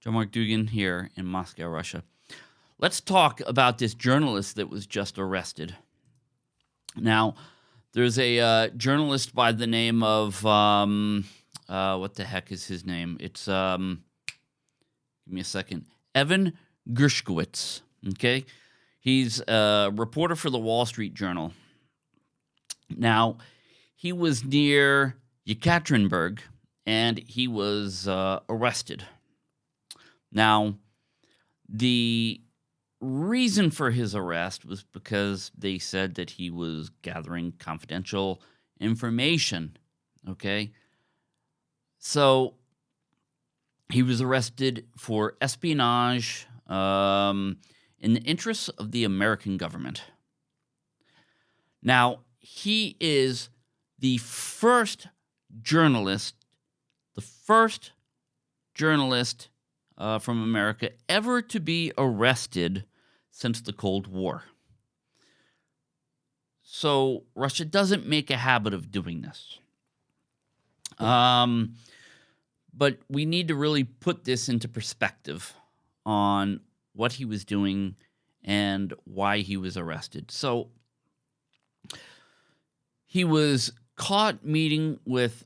John Mark Dougan here in Moscow, Russia. Let's talk about this journalist that was just arrested. Now, there's a uh, journalist by the name of um, uh, what the heck is his name? It's um, give me a second, Evan Gershkovich. Okay, he's a reporter for the Wall Street Journal. Now, he was near Yekaterinburg and he was uh, arrested. Now, the reason for his arrest was because they said that he was gathering confidential information. Okay. So he was arrested for espionage um, in the interests of the American government. Now, he is the first journalist, the first journalist uh, from America ever to be arrested since the Cold War. So Russia doesn't make a habit of doing this. Um, but we need to really put this into perspective on what he was doing and why he was arrested. So he was caught meeting with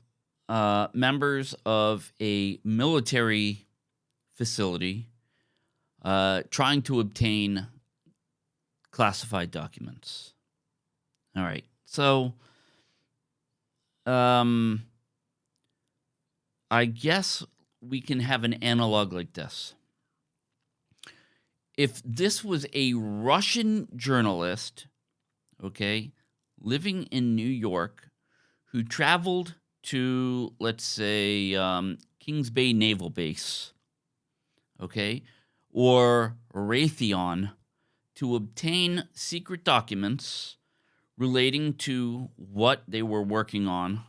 uh, members of a military facility uh, trying to obtain classified documents. All right. So, um, I guess we can have an analog like this. If this was a Russian journalist, okay, living in New York, who traveled to, let's say, um, Kings Bay Naval Base, okay, or Raytheon to obtain secret documents relating to what they were working on,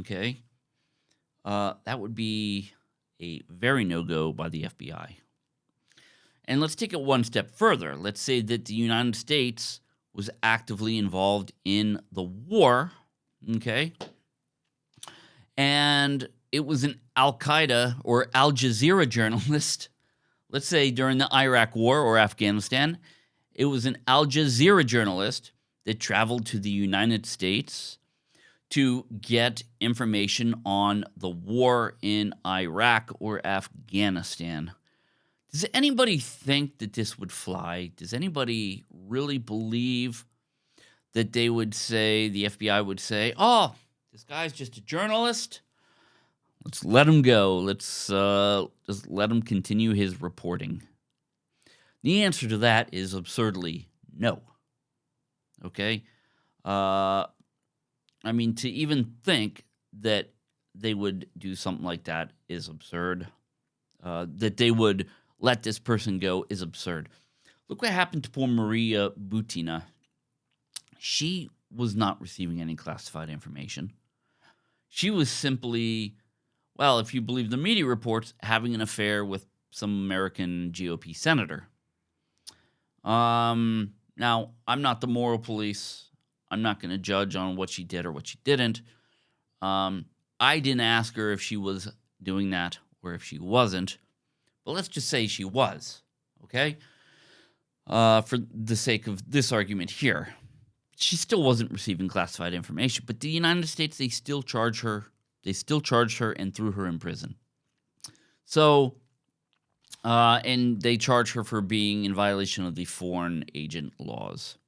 okay, uh, that would be a very no go by the FBI. And let's take it one step further. Let's say that the United States was actively involved in the war, okay, and it was an Al Qaeda or Al Jazeera journalist let's say during the Iraq War or Afghanistan, it was an Al Jazeera journalist that traveled to the United States to get information on the war in Iraq or Afghanistan. Does anybody think that this would fly? Does anybody really believe that they would say, the FBI would say, oh, this guy's just a journalist? Let's let him go. Let's uh, just let him continue his reporting. The answer to that is absurdly no. Okay? Uh, I mean, to even think that they would do something like that is absurd. Uh, that they would let this person go is absurd. Look what happened to poor Maria Butina. She was not receiving any classified information. She was simply well, if you believe the media reports, having an affair with some American GOP senator. Um, now, I'm not the moral police. I'm not going to judge on what she did or what she didn't. Um, I didn't ask her if she was doing that or if she wasn't, but let's just say she was, okay? Uh, for the sake of this argument here, she still wasn't receiving classified information, but the United States, they still charge her they still charged her and threw her in prison. So, uh, and they charge her for being in violation of the foreign agent laws.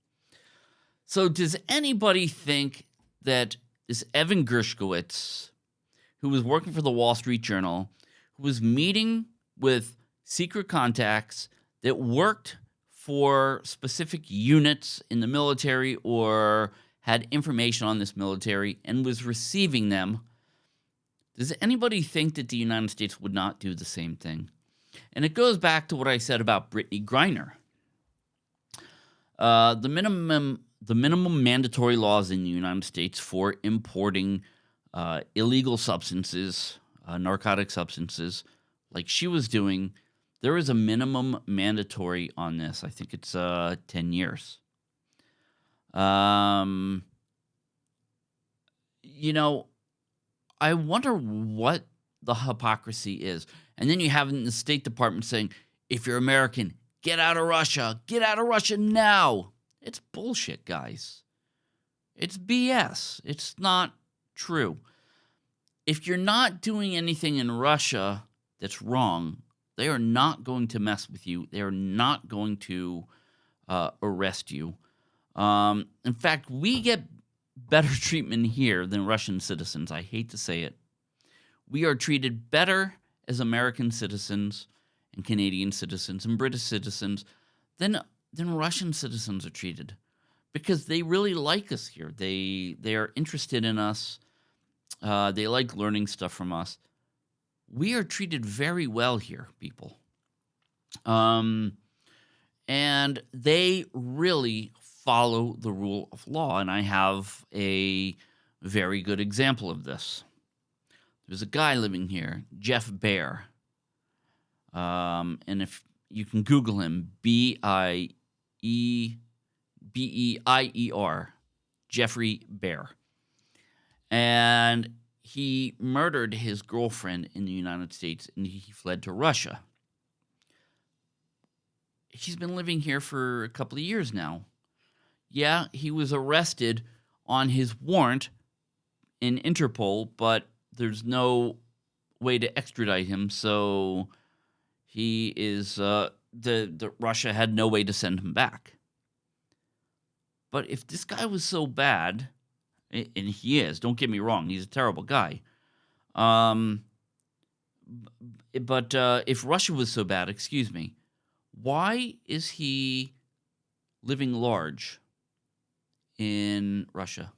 So, does anybody think that this Evan Gershkowitz, who was working for the Wall Street Journal, who was meeting with secret contacts that worked for specific units in the military or had information on this military and was receiving them does anybody think that the United States would not do the same thing? And it goes back to what I said about Brittany Griner. Uh, the minimum the minimum mandatory laws in the United States for importing uh, illegal substances, uh, narcotic substances, like she was doing, there is a minimum mandatory on this. I think it's uh, 10 years. Um, you know, I wonder what the hypocrisy is. And then you have in the State Department saying, if you're American, get out of Russia, get out of Russia now. It's bullshit, guys. It's BS. It's not true. If you're not doing anything in Russia that's wrong, they are not going to mess with you. They are not going to uh, arrest you. Um, in fact, we get better treatment here than Russian citizens. I hate to say it. We are treated better as American citizens and Canadian citizens and British citizens than than Russian citizens are treated because they really like us here. They they are interested in us. Uh, they like learning stuff from us. We are treated very well here, people. Um, and they really follow the rule of law. And I have a very good example of this. There's a guy living here, Jeff Beier. Um, and if you can Google him, B I E B E I E R, Jeffrey Beier. And he murdered his girlfriend in the United States and he fled to Russia. He's been living here for a couple of years now. Yeah, he was arrested on his warrant in Interpol, but there's no way to extradite him, so he is uh, the the Russia had no way to send him back. But if this guy was so bad, and he is, don't get me wrong, he's a terrible guy. Um, but uh, if Russia was so bad, excuse me, why is he living large in Russia?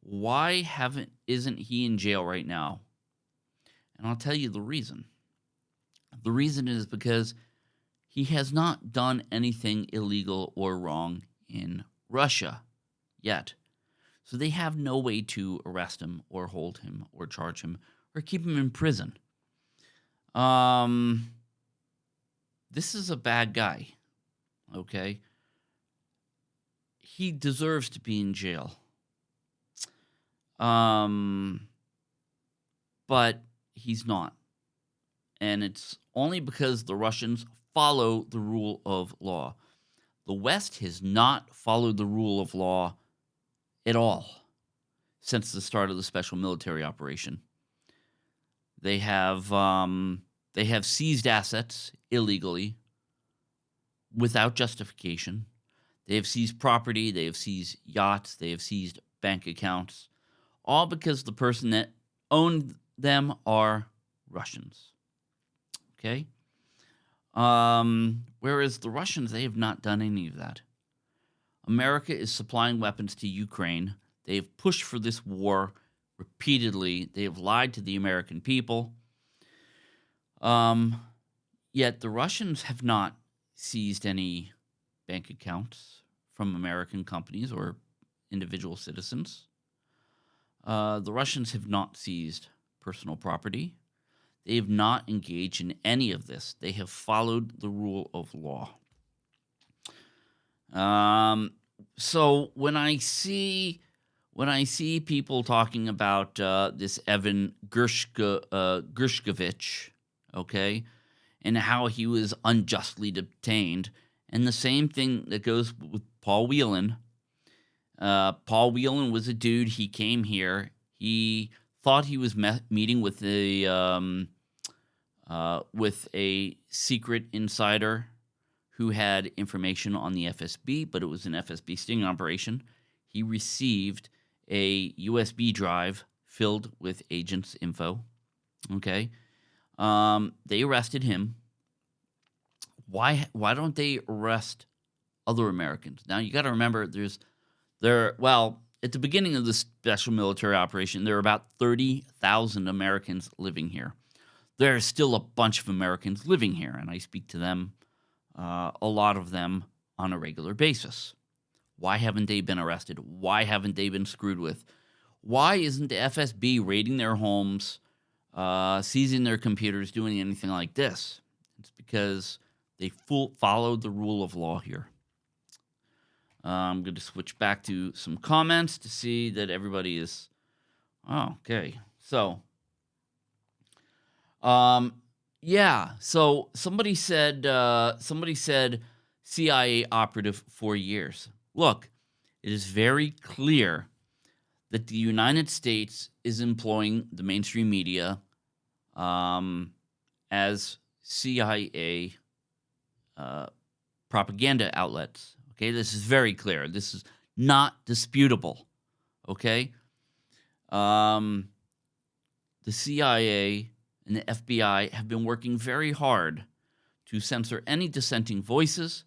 Why haven't isn't he in jail right now? And I'll tell you the reason. The reason is because he has not done anything illegal or wrong in Russia yet. So they have no way to arrest him or hold him or charge him or keep him in prison. Um, this is a bad guy, okay? He deserves to be in jail. Um, but he's not. And it's only because the Russians follow the rule of law. The West has not followed the rule of law at all since the start of the special military operation. They have um, they have seized assets illegally without justification. They have seized property. They have seized yachts. They have seized bank accounts, all because the person that owned them are Russians. Okay. Um, whereas the Russians, they have not done any of that. America is supplying weapons to Ukraine. They have pushed for this war repeatedly. They have lied to the American people. Um, yet the Russians have not seized any bank accounts from American companies or individual citizens. Uh, the Russians have not seized personal property. They have not engaged in any of this. They have followed the rule of law. Um, so when I see when I see people talking about uh, this Evan Gershko, uh, Gershkovich, okay, and how he was unjustly detained, and the same thing that goes with Paul Whelan. Uh, Paul Whelan was a dude. He came here. He thought he was me- meeting with the um, uh, with a secret insider who had information on the FSB, but it was an FSB sting operation. He received a USB drive filled with agents' info. Okay. Um, they arrested him. Why why don't they arrest other Americans? Now you got to remember there's there well, at the beginning of the special military operation, there are about 30,000 Americans living here there are still a bunch of Americans living here, and I speak to them, uh, a lot of them, on a regular basis. Why haven't they been arrested? Why haven't they been screwed with? Why isn't the FSB raiding their homes, uh, seizing their computers, doing anything like this? It's because they full, followed the rule of law here. Uh, I'm going to switch back to some comments to see that everybody is. Oh, okay. So, Um, yeah. So somebody said uh, somebody said CIA operative for years. Look, it is very clear that the United States is employing the mainstream media um, as CIA uh, propaganda outlets. Okay, this is very clear. This is not disputable. Okay, um, the CIA and the FBI have been working very hard to censor any dissenting voices,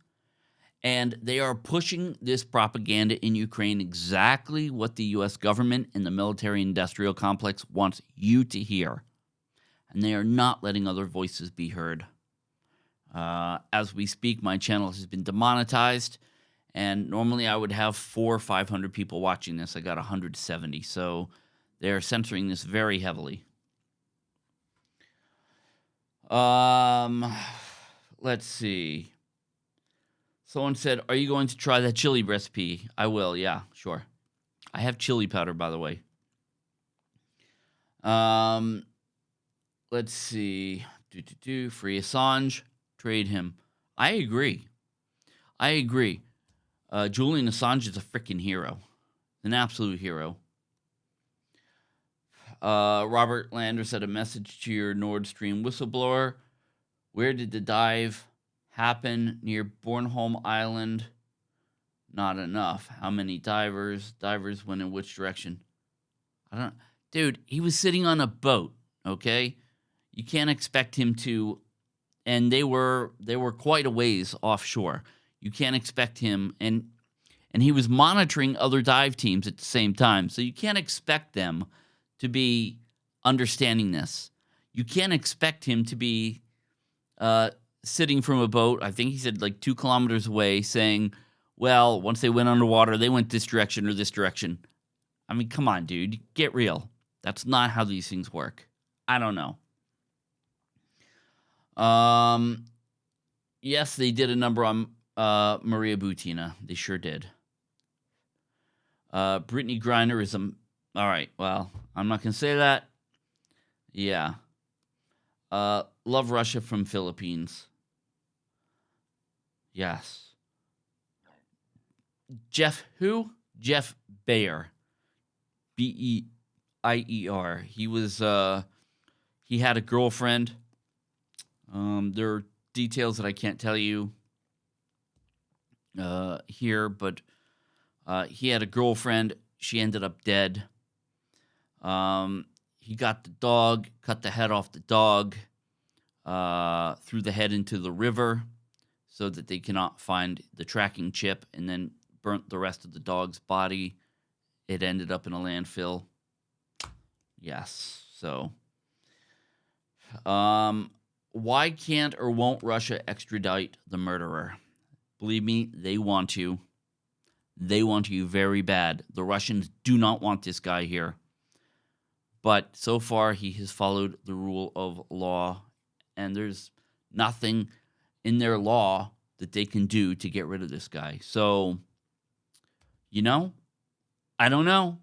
and they are pushing this propaganda in Ukraine exactly what the US government and the military industrial complex wants you to hear. And they are not letting other voices be heard. Uh, as we speak, my channel has been demonetized, and normally I would have four or 500 people watching this. I got 170, so they're censoring this very heavily. Um, let's see. Someone said, "Are you going to try that chili recipe?" I will. Yeah, sure. I have chili powder, by the way. Um, let's see. Do do do. Free Assange. Trade him. I agree. I agree. Uh, Julian Assange is a freaking hero, an absolute hero. Uh, Robert Lander said a message to your Nord Stream whistleblower. Where did the dive happen? Near Bornholm Island? Not enough. How many divers? Divers went in which direction? I don't Dude, he was sitting on a boat, okay? You can't expect him to and they were they were quite a ways offshore. You can't expect him and and he was monitoring other dive teams at the same time. So you can't expect them to be understanding this. You can't expect him to be uh, sitting from a boat, I think he said like two kilometers away, saying, well, once they went underwater, they went this direction or this direction. I mean, come on, dude, get real. That's not how these things work. I don't know. Um, yes, they did a number on uh, Maria Butina. They sure did. Uh, Brittany Griner is a all right. Well, I'm not gonna say that. Yeah. Uh, love Russia from Philippines. Yes. Jeff who? Jeff Beier. B E I E R. He was uh he had a girlfriend. Um there are details that I can't tell you uh here, but uh he had a girlfriend. She ended up dead. Um, he got the dog, cut the head off the dog, uh, threw the head into the river so that they cannot find the tracking chip, and then burnt the rest of the dog's body. It ended up in a landfill. Yes. So, um, why can't or won't Russia extradite the murderer? Believe me, they want to. They want you very bad. The Russians do not want this guy here. But so far, he has followed the rule of law, and there's nothing in their law that they can do to get rid of this guy. So, you know, I don't know.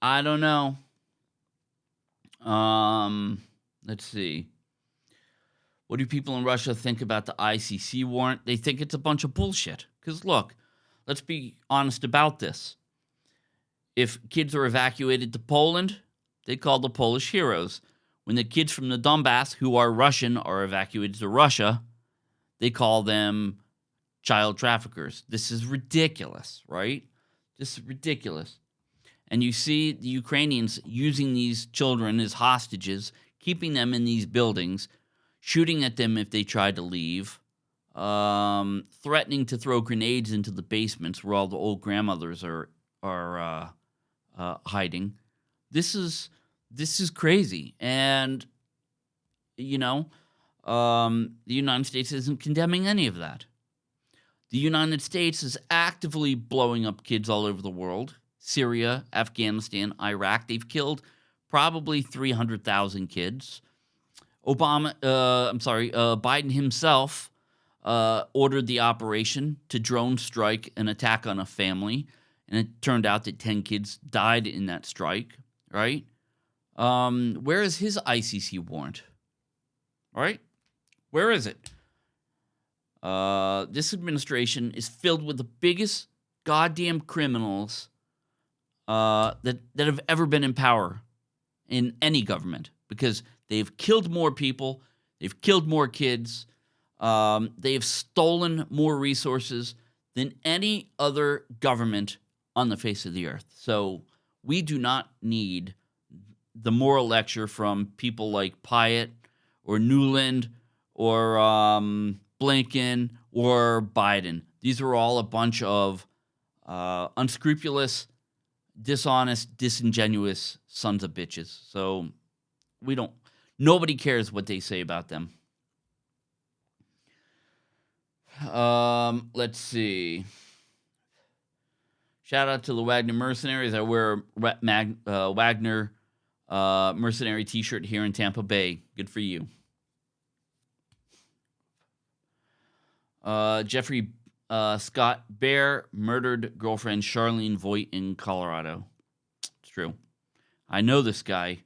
I don't know. Um, let's see. What do people in Russia think about the ICC warrant? They think it's a bunch of bullshit. Because look, let's be honest about this. If kids are evacuated to Poland, they call the Polish heroes. When the kids from the Donbass, who are Russian, are evacuated to Russia, they call them child traffickers. This is ridiculous, right? This is ridiculous. And you see the Ukrainians using these children as hostages, keeping them in these buildings, shooting at them if they try to leave, um, threatening to throw grenades into the basements where all the old grandmothers are are uh, uh, hiding. This is this is crazy. And, you know, um, the United States isn't condemning any of that. The United States is actively blowing up kids all over the world Syria, Afghanistan, Iraq. They've killed probably 300,000 kids. Obama, uh, I'm sorry, uh, Biden himself uh, ordered the operation to drone strike an attack on a family. And it turned out that 10 kids died in that strike, right? Um, where is his ICC warrant? All right, where is it? Uh, this administration is filled with the biggest goddamn criminals uh, that that have ever been in power in any government because they've killed more people, they've killed more kids, um, they have stolen more resources than any other government on the face of the earth. So we do not need the moral lecture from people like Pyatt or Nuland or um, Blinken or Biden. These are all a bunch of uh, unscrupulous, dishonest, disingenuous sons of bitches. So we don't, nobody cares what they say about them. Um, let's see. Shout out to the Wagner Mercenaries. I wear a Mag, uh, Wagner uh, Mercenary t shirt here in Tampa Bay. Good for you. Uh, Jeffrey uh, Scott Beier murdered girlfriend Charlene Voigt in Colorado. It's true. I know this guy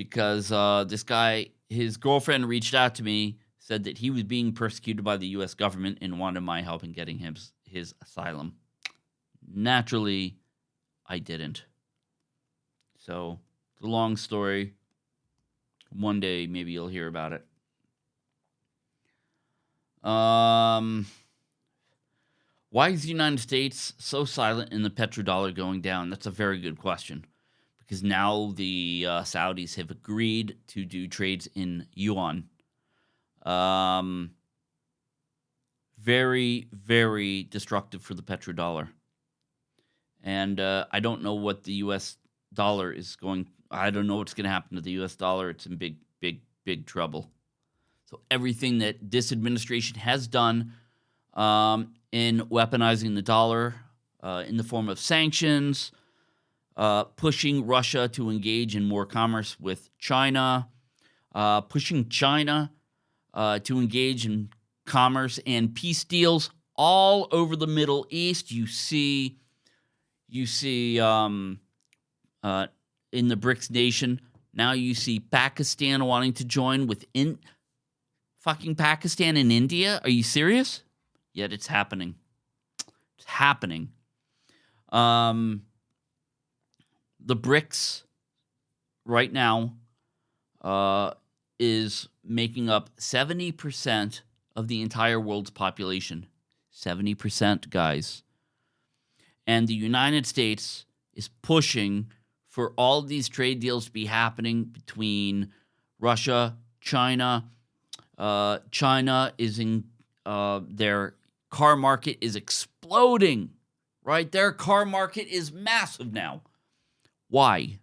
because uh, this guy, his girlfriend reached out to me, said that he was being persecuted by the U.S. government and wanted my help in getting him his asylum. Naturally, I didn't. So, it's a long story. One day, maybe you'll hear about it. Um, why is the United States so silent in the petrodollar going down? That's a very good question. Because now the uh, Saudis have agreed to do trades in yuan. Um, very, very destructive for the petrodollar. And uh, I don't know what the U.S. dollar is going. I don't know what's going to happen to the U.S. dollar. It's in big, big, big trouble. So everything that this administration has done um, in weaponizing the dollar uh, in the form of sanctions, uh, pushing Russia to engage in more commerce with China, uh, pushing China uh, to engage in commerce and peace deals all over the Middle East. You see, you see um, uh, in the BRICS nation. Now you see Pakistan wanting to join within fucking Pakistan and India? Are you serious? Yet it's happening. It's happening. Um, the BRICS right now uh, is making up 70% of the entire world's population. 70%, guys. And the United States is pushing for all these trade deals to be happening between Russia, China, uh, China is in uh, their car market is exploding, right? Their car market is massive now. Why?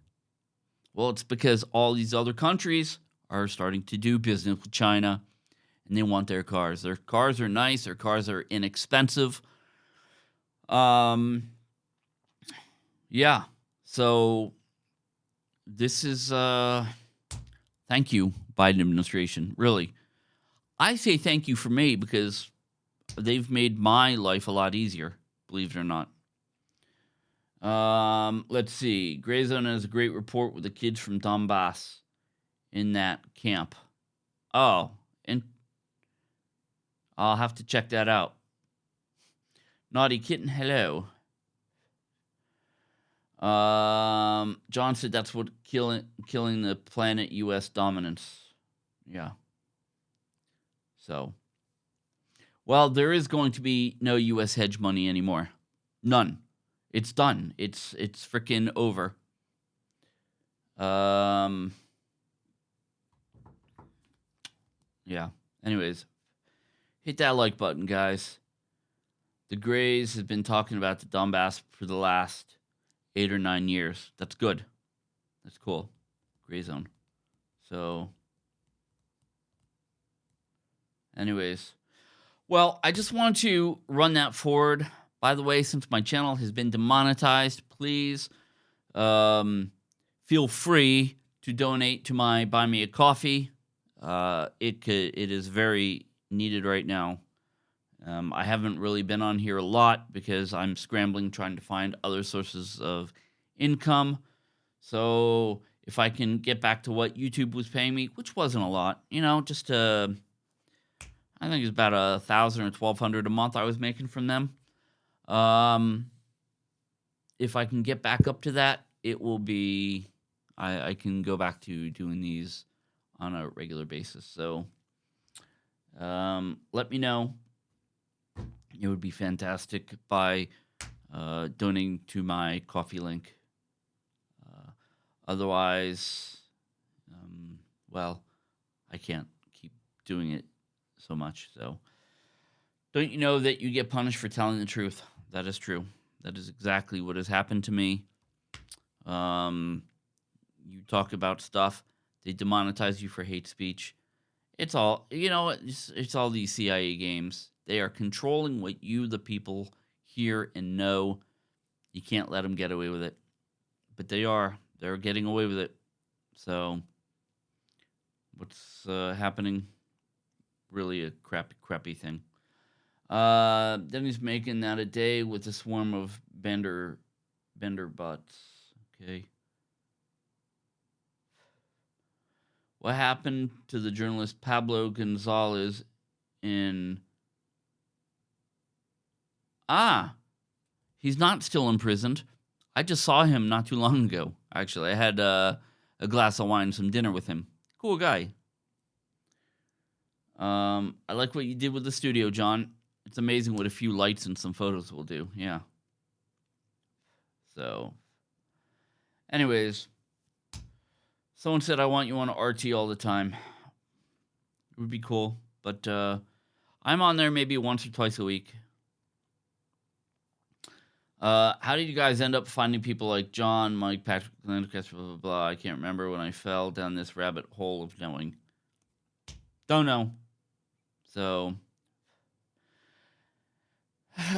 Well, it's because all these other countries are starting to do business with China and they want their cars. Their cars are nice, their cars are inexpensive. Um yeah. So this is uh thank you Biden administration, really. I say thank you for me because they've made my life a lot easier, believe it or not. Um, let's see. Gray Zone has a great report with the kids from Donbass in that camp. Oh, and I'll have to check that out. Naughty kitten, hello. Um, John said that's what killing killing the planet U.S. dominance. Yeah. So, well, there is going to be no U.S. hedge money anymore. None. It's done. It's it's freaking over. Um. Yeah. Anyways, hit that like button, guys. The Grays have been talking about the Donbass for the last eight or nine years. That's good. That's cool. Gray zone. So Anyways, well, I just want to run that forward. By the way, since my channel has been demonetized, please um, feel free to donate to my Buy Me a Coffee. Uh, it it is very needed right now. Um, I haven't really been on here a lot because I'm scrambling trying to find other sources of income. So if I can get back to what YouTube was paying me, which wasn't a lot, you know, just uh, I think it's about a thousand or twelve hundred a month I was making from them. Um, if I can get back up to that, it will be I, I can go back to doing these on a regular basis. So um, let me know. It would be fantastic by uh, donating to my coffee link. Uh, otherwise, um, well, I can't keep doing it so much. So, don't you know that you get punished for telling the truth? That is true. That is exactly what has happened to me. Um, you talk about stuff, they demonetize you for hate speech. It's all you know. It's, it's all these CIA games. They are controlling what you, the people, hear and know. You can't let them get away with it, but they are. They're getting away with it. So, what's uh, happening? Really a crappy, crappy thing. Uh, then he's making that a day with a swarm of bender, bender butts. Okay. What happened to the journalist Pablo Gonzalez in. Ah, he's not still imprisoned. I just saw him not too long ago, actually. I had uh, a glass of wine, some dinner with him. Cool guy. Um, I like what you did with the studio, John. It's amazing what a few lights and some photos will do. Yeah. So, anyways. Someone said I want you on RT all the time. It would be cool, but uh, I'm on there maybe once or twice a week. Uh, how did you guys end up finding people like John, Mike, Patrick, Landcast, blah, blah, blah? I can't remember when I fell down this rabbit hole of knowing. Don't know. So,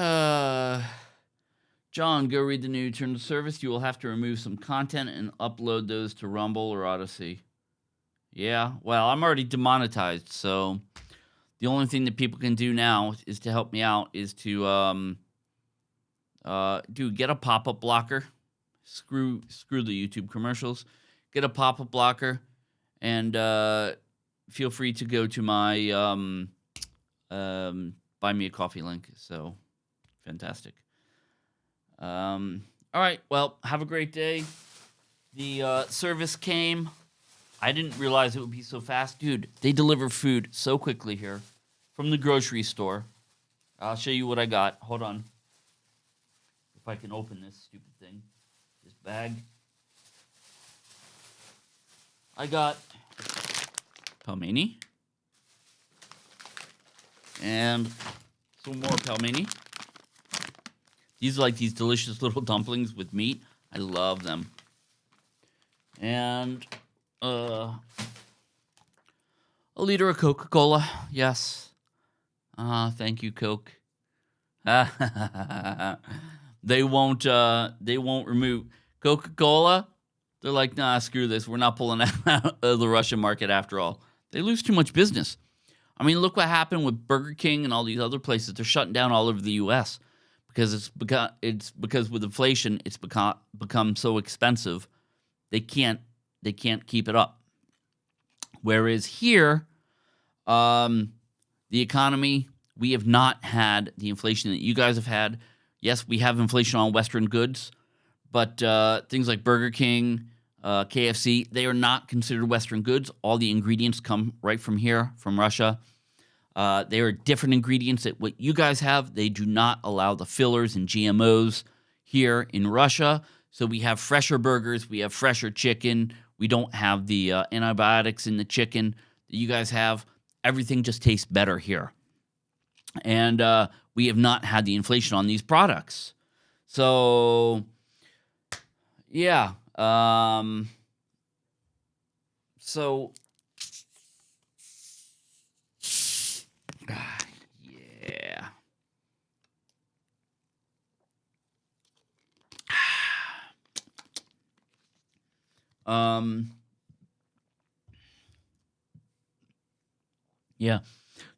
John, go read the new terms of service. You will have to remove some content and upload those to Rumble or Odysee. Yeah, well, I'm already demonetized, so the only thing that people can do now is to help me out is to um uh do get a pop-up blocker. Screw screw the YouTube commercials. Get a pop-up blocker and uh feel free to go to my um um buy me a coffee link. So fantastic. Um, all right. Well, have a great day. The uh, service came. I didn't realize it would be so fast. Dude, they deliver food so quickly here from the grocery store. I'll show you what I got. Hold on. If I can open this stupid thing, this bag. I got pelmeni and some more pelmeni. These are like these delicious little dumplings with meat. I love them. And uh, a liter of Coca-Cola. Yes. Uh, thank you, Coke. they won't uh they won't remove Coca-Cola. They're like, nah, screw this. We're not pulling out of the Russian market after all. They lose too much business. I mean, look what happened with Burger King and all these other places. They're shutting down all over the U.S because it's because it's because with inflation it's become become so expensive they can't they can't keep it up. Whereas here um, the economy we have not had the inflation that you guys have had. Yes we have inflation on western goods but uh, things like burger king uh, kfc they are not considered western goods. All the ingredients come right from here from russia uh, they are different ingredients that what you guys have. They do not allow the fillers and GMOs here in Russia. So we have fresher burgers, we have fresher chicken. We don't have the uh, antibiotics in the chicken that you guys have. Everything just tastes better here. And uh, we have not had the inflation on these products. So, yeah. Um, so um. Yeah.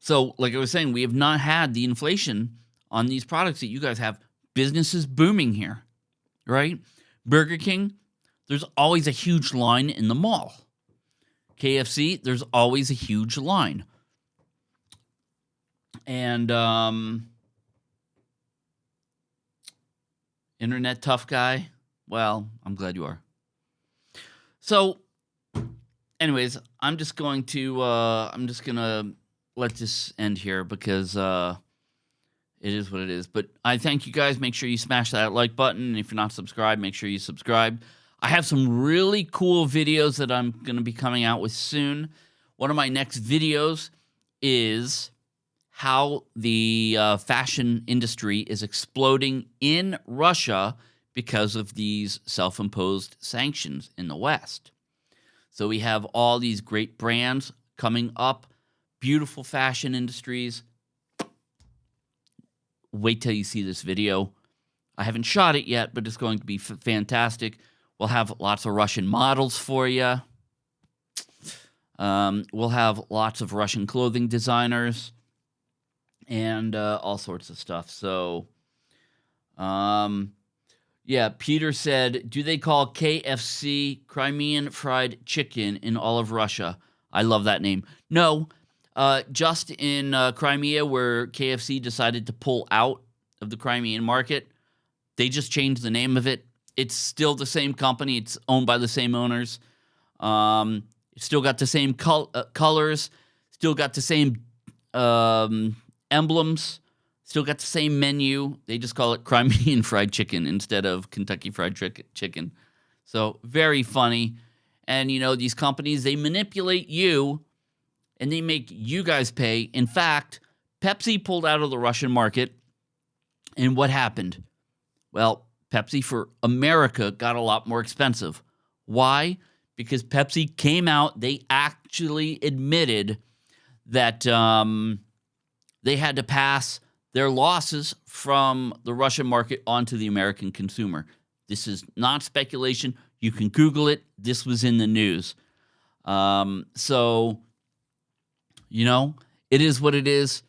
So, like I was saying, we have not had the inflation on these products that you guys have. Businesses booming here, right? Burger King, there's always a huge line in the mall. KFC, there's always a huge line. And um, internet tough guy. Well, I'm glad you are. So, anyways, I'm just going to uh, I'm just gonna let this end here because uh, it is what it is. But I thank you guys. Make sure you smash that like button. And if you're not subscribed, make sure you subscribe. I have some really cool videos that I'm going to be coming out with soon. One of my next videos is how the uh, fashion industry is exploding in Russia because of these self imposed sanctions in the West. So we have all these great brands coming up, beautiful fashion industries. Wait till you see this video. I haven't shot it yet, but it's going to be fantastic. We'll have lots of Russian models for you. Um, we'll have lots of Russian clothing designers and uh, all sorts of stuff. So, um, yeah, Peter said, Do they call KFC Crimean Fried Chicken in all of Russia? I love that name. No, uh, just in uh, Crimea, where KFC decided to pull out of the Crimean market, they just changed the name of it. It's still the same company, it's owned by the same owners. Um, it's still got the same col- uh, colors, still got the same um, emblems, still got the same menu. They just call it Crimean Fried Chicken instead of Kentucky Fried Chicken. So, very funny. And, you know, these companies, they manipulate you and they make you guys pay. In fact, Pepsi pulled out of the Russian market. And what happened? Well, Pepsi for America got a lot more expensive. Why? Because Pepsi came out, they actually admitted that um, they had to pass their losses from the Russian market onto the American consumer. This is not speculation. You can Google it. This was in the news. Um, so, you know, it is what it is.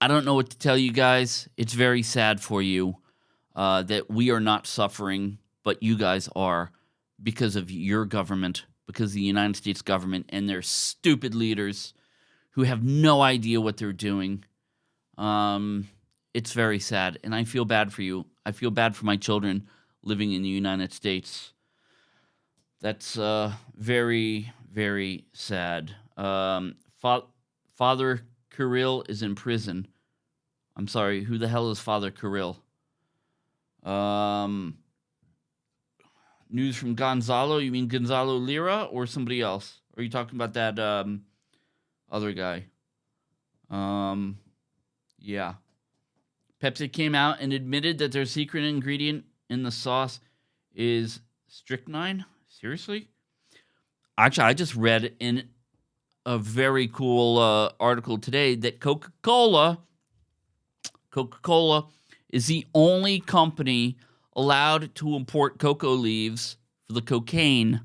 I don't know what to tell you guys. It's very sad for you uh, that we are not suffering, but you guys are because of your government, because the United States government and their stupid leaders who have no idea what they're doing. Um, it's very sad, and I feel bad for you. I feel bad for my children living in the United States. That's uh, very, very sad. Um, fa- Father Kirill is in prison. I'm sorry, who the hell is Father Kirill? Um, news from Gonzalo. You mean Gonzalo Lira or somebody else? Are you talking about that um, other guy? Um, yeah. Pepsi came out and admitted that their secret ingredient in the sauce is strychnine. Seriously? Actually, I just read in a very cool uh, article today that Coca Cola, Coca Cola, is the only company allowed to import cocoa leaves for the cocaine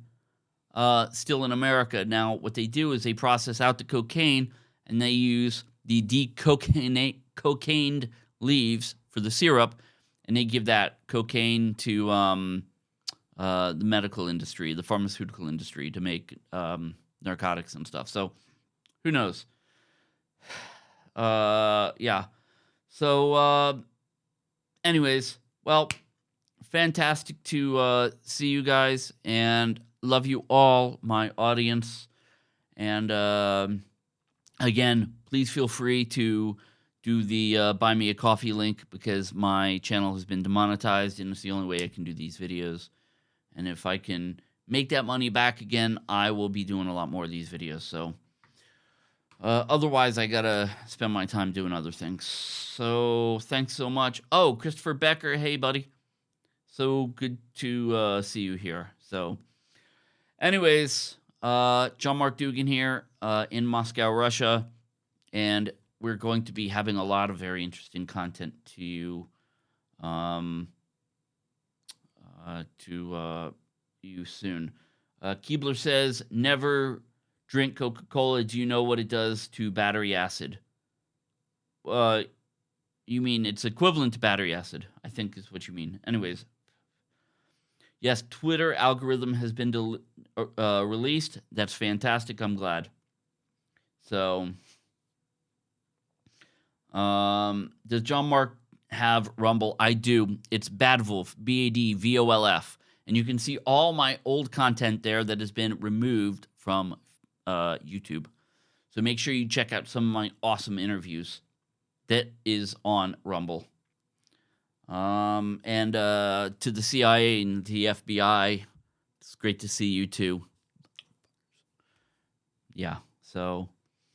uh, still in America. Now, what they do is they process out the cocaine and they use the decocainate cocaine leaves for the syrup, and they give that cocaine to um, uh, the medical industry, the pharmaceutical industry, to make um, narcotics and stuff. So, who knows? Uh, yeah. So, uh, anyways, well, fantastic to uh, see you guys, and love you all, my audience, and uh, again, please feel free to do the uh, buy me a coffee link because my channel has been demonetized and it's the only way I can do these videos. And if I can make that money back again, I will be doing a lot more of these videos. So uh, otherwise, I gotta spend my time doing other things. So thanks so much. Oh, Christopher Becker, hey buddy. So good to uh, see you here. So, anyways, uh, John Mark Dougan here uh, in Moscow, Russia, and we're going to be having a lot of very interesting content to you, um, uh, to uh, you soon. Uh, Keebler says, "Never drink Coca Cola. Do you know what it does to battery acid?" Uh, you mean it's equivalent to battery acid? I think is what you mean. Anyways, Yes, Twitter algorithm has been del- uh, released. That's fantastic. I'm glad. So, um, does John Mark have Rumble? I do. It's Badvolf, B A D V O L F. And you can see all my old content there that has been removed from uh, YouTube. So make sure you check out some of my awesome interviews that is on Rumble. Um, and uh, to the CIA and the FBI, it's great to see you too. Yeah, so